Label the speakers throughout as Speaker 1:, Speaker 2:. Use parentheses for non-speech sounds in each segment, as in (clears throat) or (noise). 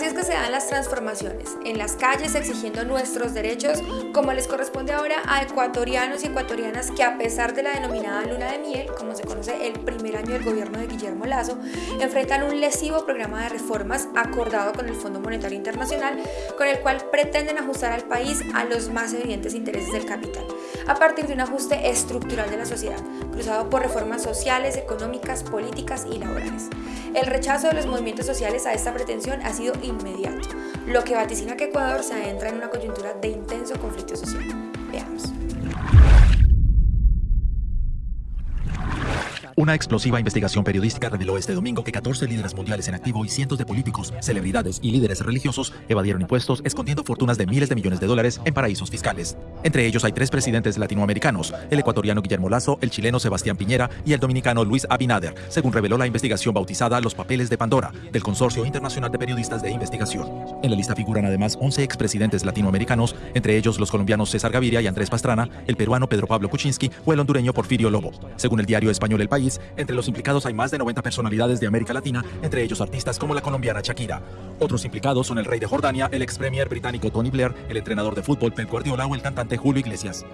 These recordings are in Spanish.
Speaker 1: Así es que se dan las transformaciones, en las calles exigiendo nuestros derechos, como les corresponde ahora a ecuatorianos y ecuatorianas que a pesar de la denominada luna de miel, como se conoce el primer año del gobierno de Guillermo Lazo, enfrentan un lesivo programa de reformas acordado con el Fondo Monetario Internacional, con el cual pretenden ajustar al país a los más evidentes intereses del capital, a partir de un ajuste estructural de la sociedad, cruzado por reformas sociales, económicas, políticas y laborales. El rechazo de los movimientos sociales a esta pretensión ha sido inmediato, lo que vaticina que Ecuador se adentra en una coyuntura de intenso conflicto social. Veamos.
Speaker 2: Una explosiva investigación periodística reveló este domingo que 14 líderes mundiales en activo y cientos de políticos, celebridades y líderes religiosos evadieron impuestos escondiendo fortunas de miles de millones de dólares en paraísos fiscales. Entre ellos hay tres presidentes latinoamericanos, el ecuatoriano Guillermo Lazo, el chileno Sebastián Piñera y el dominicano Luis Abinader, según reveló la investigación bautizada Los Papeles de Pandora, del Consorcio Internacional de Periodistas de Investigación. En la lista figuran además 11 expresidentes latinoamericanos, entre ellos los colombianos César Gaviria y Andrés Pastrana, el peruano Pedro Pablo Kuczynski o el hondureño Porfirio Lobo. Según el diario español El País, entre los implicados hay más de 90 personalidades de América Latina, entre ellos artistas como la colombiana Shakira. Otros implicados son el rey de Jordania, el ex premier británico Tony Blair, el entrenador de fútbol Pep Guardiola o el cantante Julio Iglesias.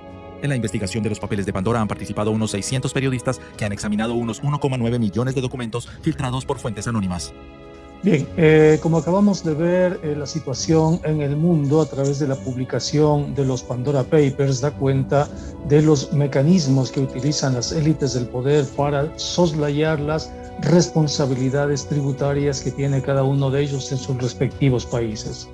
Speaker 2: En la investigación de los papeles de Pandora han participado unos 600 periodistas que han examinado unos 1,9 millones de documentos filtrados por fuentes anónimas.
Speaker 3: Bien, eh, como acabamos de ver, eh, la situación en el mundo a través de la publicación de los Pandora Papers da cuenta de los mecanismos que utilizan las élites del poder para soslayar las responsabilidades tributarias que tiene cada uno de ellos en sus respectivos países.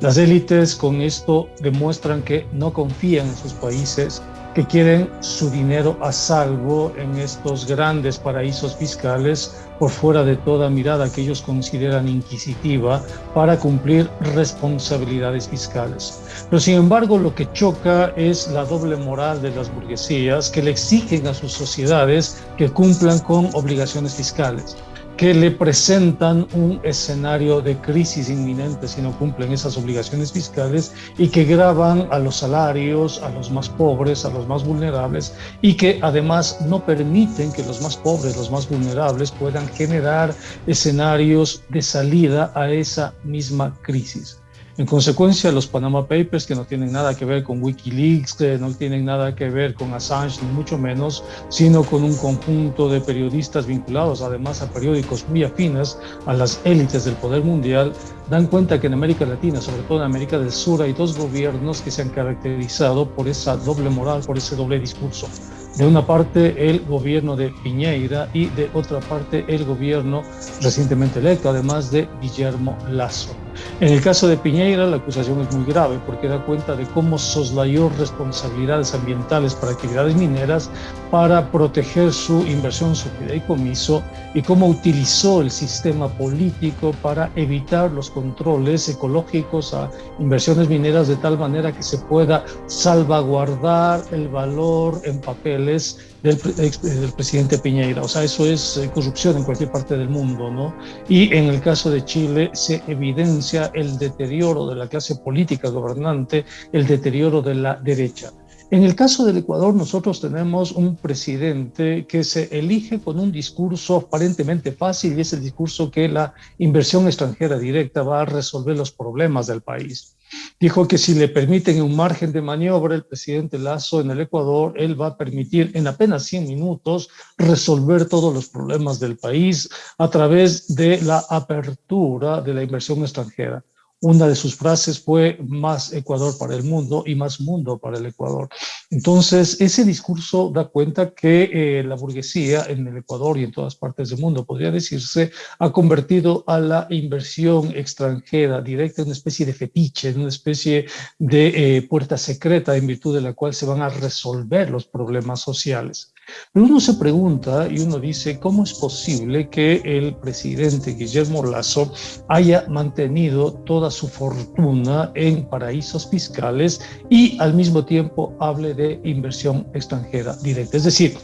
Speaker 3: Las élites con esto demuestran que no confían en sus países, que quieren su dinero a salvo en estos grandes paraísos fiscales por fuera de toda mirada que ellos consideran inquisitiva para cumplir responsabilidades fiscales. Pero sin embargo lo que choca es la doble moral de las burguesías que le exigen a sus sociedades que cumplan con obligaciones fiscales que le presentan un escenario de crisis inminente si no cumplen esas obligaciones fiscales y que graban a los salarios, a los más pobres, a los más vulnerables y que además no permiten que los más pobres, los más vulnerables puedan generar escenarios de salida a esa misma crisis. En consecuencia, los Panama Papers, que no tienen nada que ver con Wikileaks, que no tienen nada que ver con Assange, ni mucho menos, sino con un conjunto de periodistas vinculados además a periódicos muy afines a las élites del poder mundial, dan cuenta que en América Latina, sobre todo en América del Sur, hay dos gobiernos que se han caracterizado por esa doble moral, por ese doble discurso. De una parte el gobierno de Piñeira y de otra parte el gobierno recientemente electo, además de Guillermo Lazo. En el caso de Piñeira, la acusación es muy grave porque da cuenta de cómo soslayó responsabilidades ambientales para actividades mineras para proteger su inversión, su fideicomiso y cómo utilizó el sistema político para evitar los controles ecológicos a inversiones mineras de tal manera que se pueda salvaguardar el valor en papeles del, del, presidente Piñeira. O sea, eso es eh, corrupción en cualquier parte del mundo, ¿no? Y en el caso de Chile se evidencia el deterioro de la clase política gobernante, el deterioro de la derecha. En el caso del Ecuador, nosotros tenemos un presidente que se elige con un discurso aparentemente fácil y es el discurso que la inversión extranjera directa va a resolver los problemas del país. Dijo que si le permiten un margen de maniobra el presidente Lazo en el Ecuador, él va a permitir en apenas 100 minutos resolver todos los problemas del país a través de la apertura de la inversión extranjera. Una de sus frases fue más Ecuador para el mundo y más mundo para el Ecuador. Entonces, ese discurso da cuenta que eh, la burguesía en el Ecuador y en todas partes del mundo, podría decirse, ha convertido a la inversión extranjera directa en una especie de fetiche, en una especie de eh, puerta secreta en virtud de la cual se van a resolver los problemas sociales. Pero uno se pregunta y uno dice, ¿cómo es posible que el presidente Guillermo Lazo haya mantenido toda su fortuna en paraísos fiscales y al mismo tiempo hable de inversión extranjera directa? Es decir,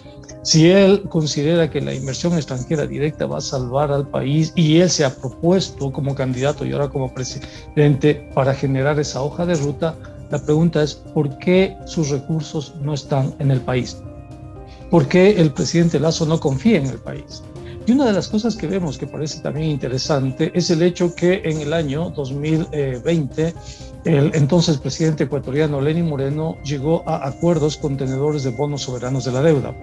Speaker 3: si él considera que la inversión extranjera directa va a salvar al país y él se ha propuesto como candidato y ahora como presidente para generar esa hoja de ruta, la pregunta es, ¿por qué sus recursos no están en el país? ¿Por qué el presidente Lazo no confía en el país? Y una de las cosas que vemos que parece también interesante es el hecho que en el año 2020 el entonces presidente ecuatoriano Lenín Moreno llegó a acuerdos con tenedores de bonos soberanos de la deuda.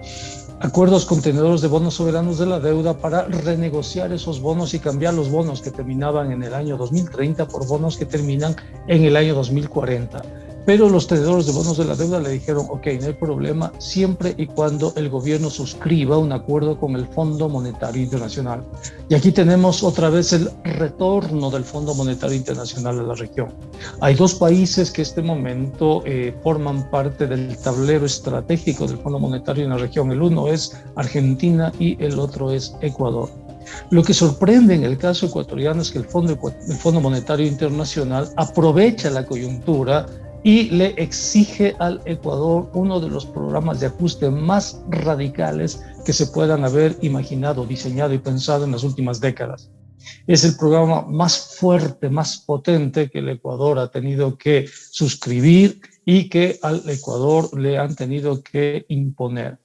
Speaker 3: Acuerdos con tenedores de bonos soberanos de la deuda para renegociar esos bonos y cambiar los bonos que terminaban en el año 2030 por bonos que terminan en el año 2040. Pero los tenedores de bonos de la deuda le dijeron, ok, no hay problema, siempre y cuando el gobierno suscriba un acuerdo con el Fondo Monetario Internacional. Y aquí tenemos otra vez el retorno del Fondo Monetario Internacional a la región. Hay dos países que en este momento eh, forman parte del tablero estratégico del Fondo Monetario en la región. El uno es Argentina y el otro es Ecuador. Lo que sorprende en el caso ecuatoriano es que el Fondo, el Fondo Monetario Internacional aprovecha la coyuntura y le exige al Ecuador uno de los programas de ajuste más radicales que se puedan haber imaginado, diseñado y pensado en las últimas décadas. Es el programa más fuerte, más potente que el Ecuador ha tenido que suscribir y que al Ecuador le han tenido que imponer.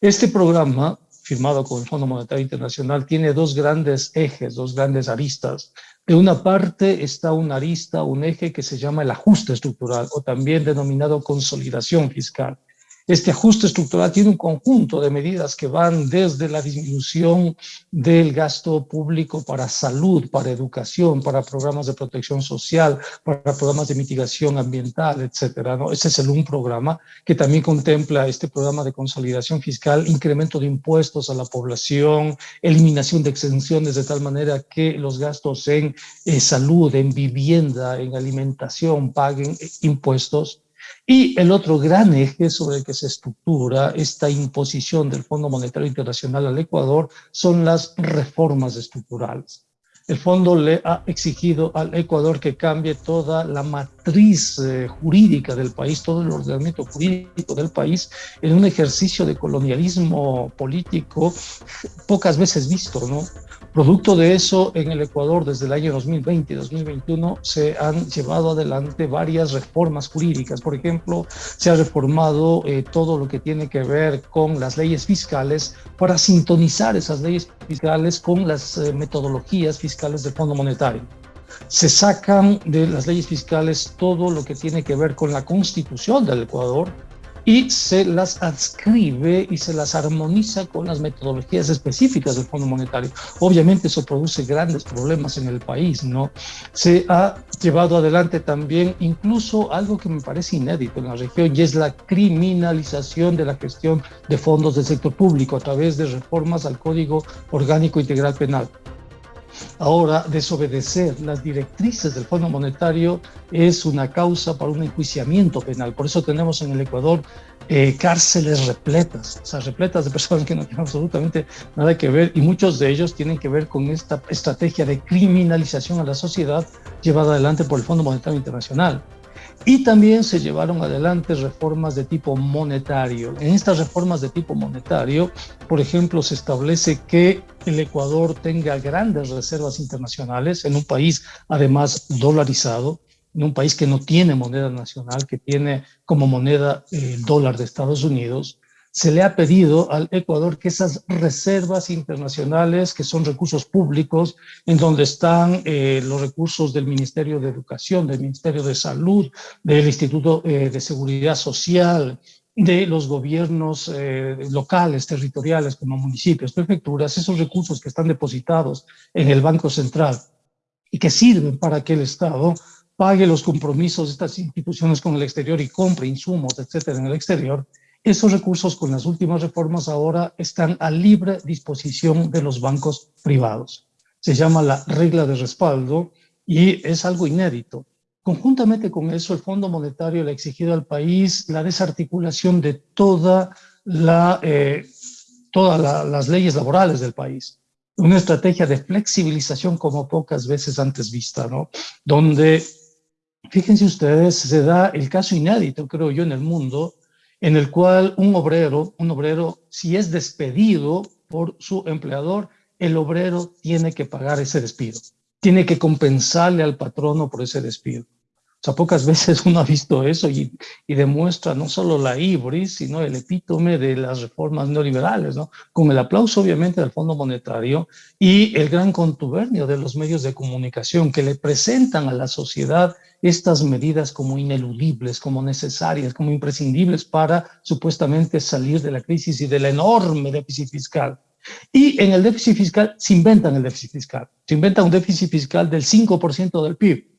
Speaker 3: Este programa, firmado con el Fondo Monetario Internacional, tiene dos grandes ejes, dos grandes aristas. De una parte está una arista, un eje que se llama el ajuste estructural o también denominado consolidación fiscal. Este ajuste estructural tiene un conjunto de medidas que van desde la disminución del gasto público para salud, para educación, para programas de protección social, para programas de mitigación ambiental, etcétera. ¿no? Ese es el un programa que también contempla este programa de consolidación fiscal, incremento de impuestos a la población, eliminación de exenciones de tal manera que los gastos en eh, salud, en vivienda, en alimentación paguen eh, impuestos y el otro gran eje sobre el que se estructura esta imposición del Fondo Monetario Internacional al Ecuador son las reformas estructurales. El fondo le ha exigido al Ecuador que cambie toda la matriz eh, jurídica del país, todo el ordenamiento jurídico del país, en un ejercicio de colonialismo político pocas veces visto, ¿no? Producto de eso, en el Ecuador desde el año 2020 y 2021 se han llevado adelante varias reformas jurídicas. Por ejemplo, se ha reformado eh, todo lo que tiene que ver con las leyes fiscales para sintonizar esas leyes fiscales con las eh, metodologías fiscales del Fondo Monetario. Se sacan de las leyes fiscales todo lo que tiene que ver con la constitución del Ecuador, y se las adscribe y se las armoniza con las metodologías específicas del Fondo Monetario. Obviamente eso produce grandes problemas en el país, ¿no? Se ha llevado adelante también incluso algo que me parece inédito en la región y es la criminalización de la gestión de fondos del sector público a través de reformas al Código Orgánico Integral Penal. Ahora, desobedecer las directrices del Fondo Monetario es una causa para un enjuiciamiento penal. Por eso tenemos en el Ecuador eh, cárceles repletas, o sea, repletas de personas que no tienen absolutamente nada que ver y muchos de ellos tienen que ver con esta estrategia de criminalización a la sociedad llevada adelante por el Fondo Monetario Internacional. Y también se llevaron adelante reformas de tipo monetario. En estas reformas de tipo monetario, por ejemplo, se establece que el Ecuador tenga grandes reservas internacionales en un país además dolarizado, en un país que no tiene moneda nacional, que tiene como moneda el dólar de Estados Unidos, se le ha pedido al Ecuador que esas reservas internacionales, que son recursos públicos, en donde están eh, los recursos del Ministerio de Educación, del Ministerio de Salud, del Instituto eh, de Seguridad Social, de los gobiernos eh, locales, territoriales, como municipios, prefecturas, esos recursos que están depositados en el Banco Central y que sirven para que el Estado pague los compromisos de estas instituciones con el exterior y compre insumos, etcétera, en el exterior, esos recursos con las últimas reformas ahora están a libre disposición de los bancos privados. Se llama la regla de respaldo y es algo inédito. Conjuntamente con eso, el Fondo Monetario le ha exigido al país la desarticulación de toda la, eh, todas las leyes laborales del país. Una estrategia de flexibilización como pocas veces antes vista, ¿no? Donde, fíjense ustedes, se da el caso inédito, creo yo, en el mundo, en el cual un obrero, un obrero, si es despedido por su empleador, el obrero tiene que pagar ese despido, tiene que compensarle al patrono por ese despido. O sea, pocas veces uno ha visto eso y, y, demuestra no solo la ibris, sino el epítome de las reformas neoliberales, ¿no? Con el aplauso, obviamente, del Fondo Monetario y el gran contubernio de los medios de comunicación que le presentan a la sociedad estas medidas como ineludibles, como necesarias, como imprescindibles para supuestamente salir de la crisis y del enorme déficit fiscal. Y en el déficit fiscal se inventan el déficit fiscal. Se inventa un déficit fiscal del 5% del PIB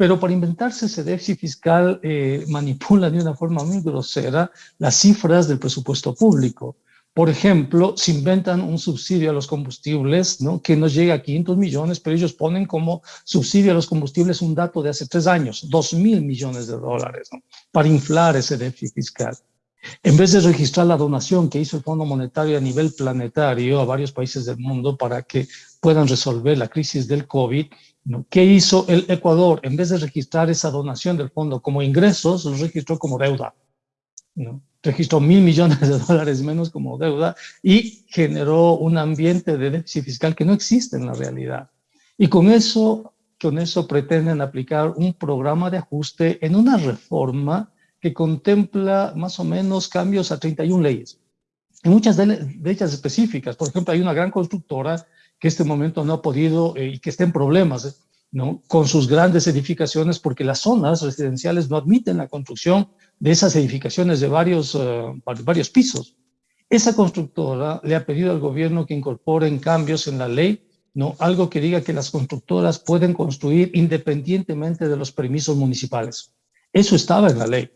Speaker 3: pero para inventarse ese déficit fiscal eh, manipula de una forma muy grosera las cifras del presupuesto público. Por ejemplo, se inventan un subsidio a los combustibles ¿no? que nos llega a 500 millones, pero ellos ponen como subsidio a los combustibles un dato de hace tres años, 2 mil millones de dólares, ¿no? para inflar ese déficit fiscal. En vez de registrar la donación que hizo el Fondo Monetario a nivel planetario a varios países del mundo para que puedan resolver la crisis del COVID, ¿Qué hizo el Ecuador? En vez de registrar esa donación del fondo como ingresos, lo registró como deuda. ¿no? Registró mil millones de dólares menos como deuda y generó un ambiente de déficit fiscal que no existe en la realidad. Y con eso, con eso pretenden aplicar un programa de ajuste en una reforma que contempla más o menos cambios a 31 leyes. En muchas de, de ellas específicas, por ejemplo, hay una gran constructora que este momento no ha podido eh, y que está en problemas eh, ¿no? con sus grandes edificaciones porque las zonas residenciales no admiten la construcción de esas edificaciones de varios, uh, varios pisos. Esa constructora le ha pedido al gobierno que incorporen cambios en la ley, ¿no? algo que diga que las constructoras pueden construir independientemente de los permisos municipales. Eso estaba en la ley.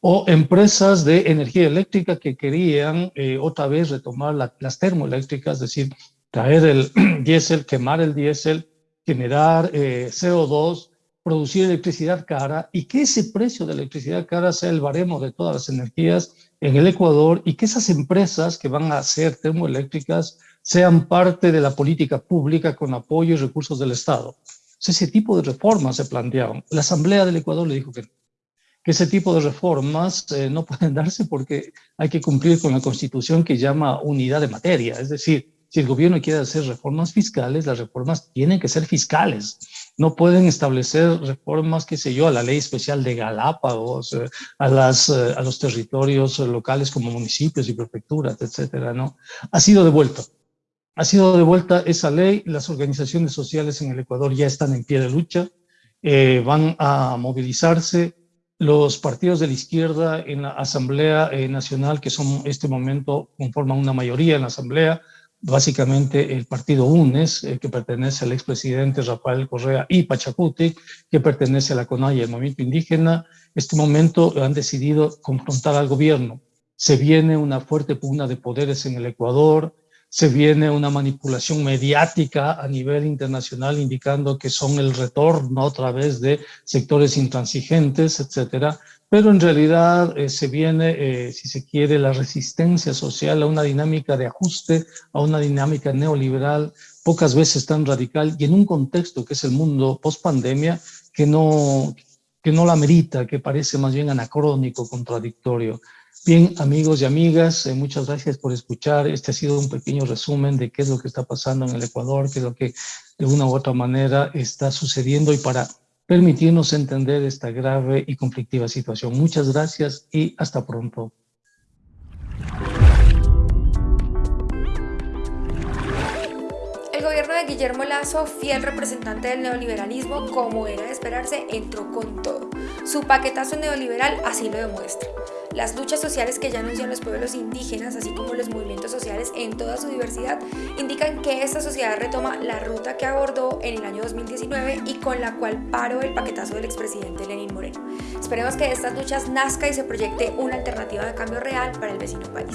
Speaker 3: O empresas de energía eléctrica que querían eh, otra vez retomar la, las termoeléctricas, es decir, traer el (clears throat) diésel, quemar el diésel, generar eh, CO2, producir electricidad cara y que ese precio de electricidad cara sea el baremo de todas las energías en el Ecuador y que esas empresas que van a ser termoeléctricas sean parte de la política pública con apoyo y recursos del Estado. ese tipo de reformas se planteaban. La Asamblea del Ecuador le dijo que, que ese tipo de reformas eh, no pueden darse porque hay que cumplir con la Constitución que llama unidad de materia, es decir, si el gobierno quiere hacer reformas fiscales, las reformas tienen que ser fiscales. No pueden establecer reformas, qué sé yo, a la ley especial de Galápagos, eh, a, las, eh, a los territorios locales como municipios y prefecturas, etcétera, ¿no? Ha sido devuelto. Ha sido devuelta esa ley. Las organizaciones sociales en el Ecuador ya están en pie de lucha, eh, van a movilizarse. Los partidos de la izquierda en la Asamblea Nacional, que son este momento conforman una mayoría en la Asamblea, básicamente el partido UNES, eh, que pertenece al expresidente Rafael Correa, y Pachacuti, que pertenece a la CONAIE, el movimiento indígena, este momento han decidido confrontar al gobierno. Se viene una fuerte pugna de poderes en el Ecuador, se viene una manipulación mediática a nivel internacional indicando que son el retorno otra vez de sectores intransigentes, etcétera pero en realidad eh, se viene, eh, si se quiere, la resistencia social a una dinámica de ajuste, a una dinámica neoliberal, pocas veces tan radical y en un contexto que es el mundo post-pandemia que no, que no la merita, que parece más bien anacrónico, contradictorio. Bien, amigos y amigas, eh, muchas gracias por escuchar. Este ha sido un pequeño resumen de qué es lo que está pasando en el Ecuador, qué es lo que de una u otra manera está sucediendo y para permitirnos entender esta grave y conflictiva situación. Muchas gracias y hasta pronto.
Speaker 1: El gobierno de Guillermo Lazo, fiel representante del neoliberalismo, como era de esperarse, entró con todo. Su paquetazo neoliberal así lo demuestra. Las luchas sociales que ya anuncian los pueblos indígenas, así como los movimientos sociales en toda su diversidad, indican que esta sociedad retoma la ruta que abordó en el año 2019 y con la cual paró el paquetazo del expresidente Lenín Moreno. Esperemos que de estas luchas nazca y se proyecte una alternativa de cambio real para el vecino país.